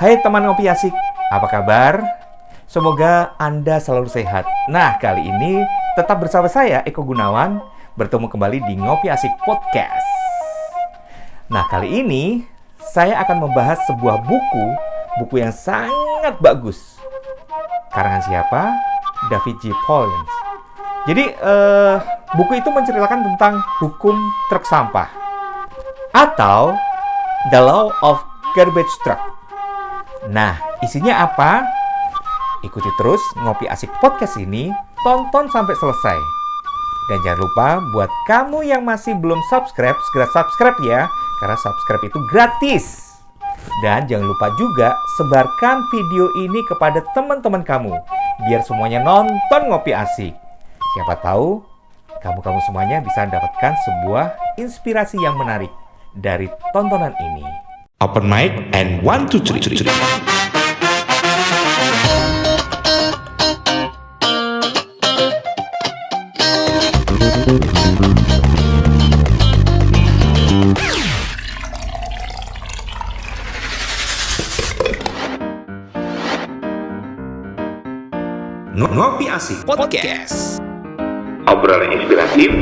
Hai teman ngopi asik, apa kabar? Semoga Anda selalu sehat. Nah, kali ini tetap bersama saya Eko Gunawan bertemu kembali di Ngopi Asik Podcast. Nah, kali ini saya akan membahas sebuah buku, buku yang sangat bagus. Karangan siapa? David G. Pollens. Jadi, eh, buku itu menceritakan tentang hukum truk sampah atau The Law of Garbage Truck. Nah, isinya apa? Ikuti terus Ngopi Asik Podcast ini, tonton sampai selesai. Dan jangan lupa buat kamu yang masih belum subscribe, segera subscribe ya, karena subscribe itu gratis. Dan jangan lupa juga sebarkan video ini kepada teman-teman kamu, biar semuanya nonton Ngopi Asik. Siapa tahu kamu-kamu semuanya bisa mendapatkan sebuah inspirasi yang menarik dari tontonan ini. Open mic and one two three. Ngopi asik podcast. Obrolan inspiratif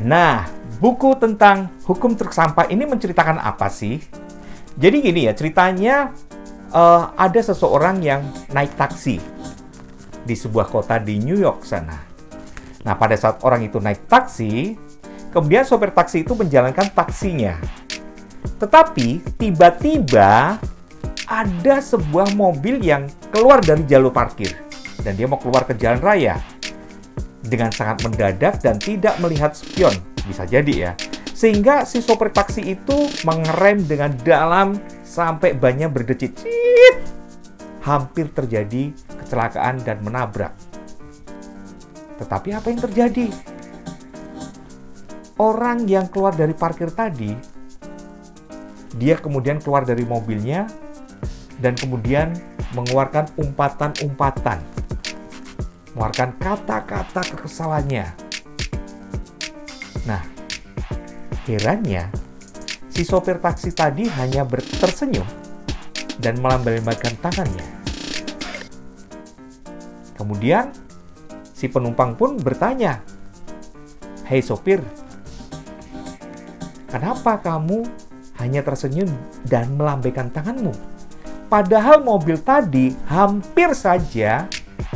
Nah, buku tentang hukum truk sampah ini menceritakan apa sih? Jadi gini ya, ceritanya eh, ada seseorang yang naik taksi di sebuah kota di New York sana. Nah, pada saat orang itu naik taksi, kemudian sopir taksi itu menjalankan taksinya. Tetapi tiba-tiba ada sebuah mobil yang keluar dari jalur parkir dan dia mau keluar ke jalan raya dengan sangat mendadak dan tidak melihat spion bisa jadi ya sehingga si sopir taksi itu mengerem dengan dalam sampai bannya berdecit Cit! hampir terjadi kecelakaan dan menabrak tetapi apa yang terjadi orang yang keluar dari parkir tadi dia kemudian keluar dari mobilnya dan kemudian mengeluarkan umpatan-umpatan. Mengeluarkan kata-kata kekesalannya. Nah, herannya, si sopir taksi tadi hanya tersenyum dan melambaikan tangannya. Kemudian, si penumpang pun bertanya, Hei sopir, kenapa kamu hanya tersenyum dan melambaikan tanganmu? Padahal mobil tadi hampir saja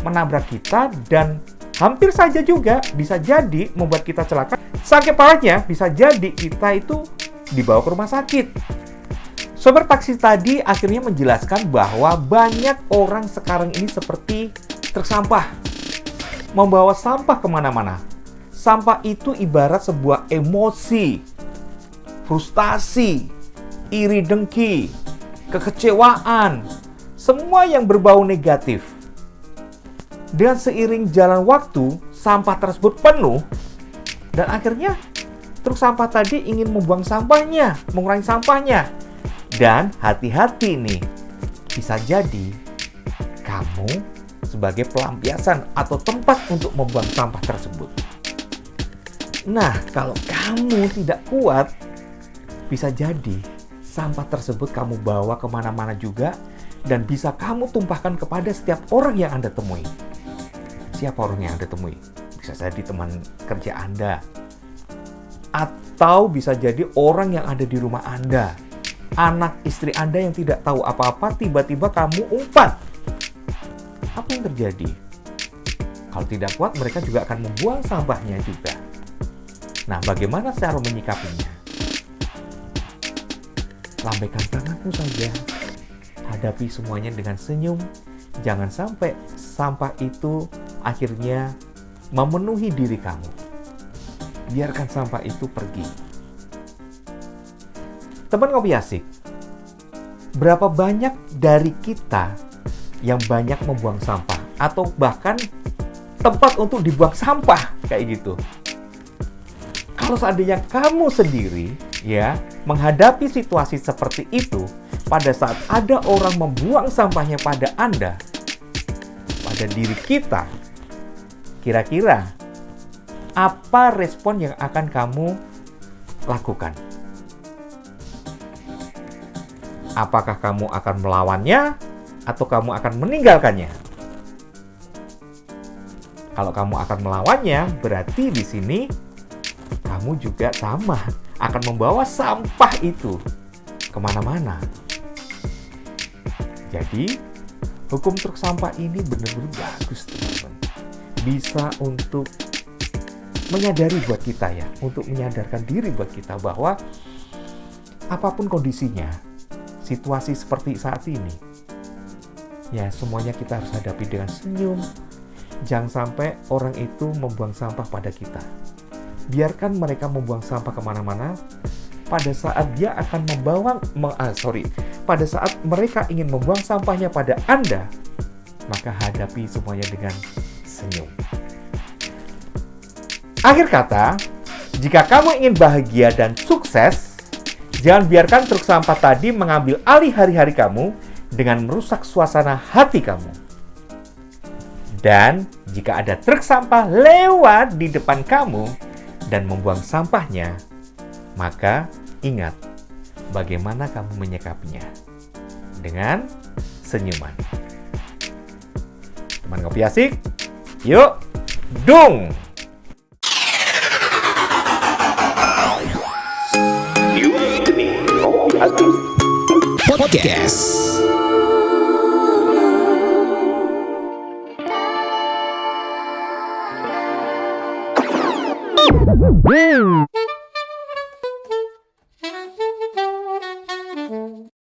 menabrak kita dan hampir saja juga bisa jadi membuat kita celaka. Sakit parahnya bisa jadi kita itu dibawa ke rumah sakit. Sopir taksi tadi akhirnya menjelaskan bahwa banyak orang sekarang ini seperti truk sampah. Membawa sampah ke mana-mana. Sampah itu ibarat sebuah emosi, frustasi, iri dengki, kekecewaan, semua yang berbau negatif. Dan seiring jalan waktu, sampah tersebut penuh, dan akhirnya truk sampah tadi ingin membuang sampahnya, mengurangi sampahnya. Dan hati-hati nih, bisa jadi kamu sebagai pelampiasan atau tempat untuk membuang sampah tersebut. Nah, kalau kamu tidak kuat, bisa jadi sampah tersebut kamu bawa ke mana-mana juga dan bisa kamu tumpahkan kepada setiap orang yang Anda temui. Siapa orang yang Anda temui? Bisa jadi teman kerja Anda. Atau bisa jadi orang yang ada di rumah Anda. Anak istri Anda yang tidak tahu apa-apa, tiba-tiba kamu umpat. Apa yang terjadi? Kalau tidak kuat, mereka juga akan membuang sampahnya juga. Nah, bagaimana cara menyikapinya? lambaikan tanganmu saja. Hadapi semuanya dengan senyum. Jangan sampai sampah itu akhirnya memenuhi diri kamu. Biarkan sampah itu pergi. Teman ngopi asik, berapa banyak dari kita yang banyak membuang sampah atau bahkan tempat untuk dibuang sampah kayak gitu. Kalau seandainya kamu sendiri ya menghadapi situasi seperti itu pada saat ada orang membuang sampahnya pada Anda, pada diri kita, kira-kira apa respon yang akan kamu lakukan? Apakah kamu akan melawannya atau kamu akan meninggalkannya? Kalau kamu akan melawannya, berarti di sini kamu juga sama akan membawa sampah itu ke mana-mana. Jadi, hukum truk sampah ini benar-benar bagus, teman-teman. Bisa untuk menyadari buat kita ya, untuk menyadarkan diri buat kita bahwa apa pun kondisinya, situasi seperti saat ini, ya semuanya kita harus hadapi dengan senyum. Jangan sampai orang itu membuang sampah pada kita. Biarkan mereka membuang sampah ke mana-mana, pada saat dia akan membawa, ah, sorry, pada saat mereka ingin membuang sampahnya pada Anda, maka hadapi semuanya dengan senyum. Akhir kata, jika kamu ingin bahagia dan sukses, jangan biarkan truk sampah tadi mengambil alih hari-hari kamu dengan merusak suasana hati kamu. Dan jika ada truk sampah lewat di depan kamu dan membuang sampahnya, maka ingat bagaimana kamu menyikapinya dengan senyuman. Teman ngopi asik, yuk dung! Podcast. Woo!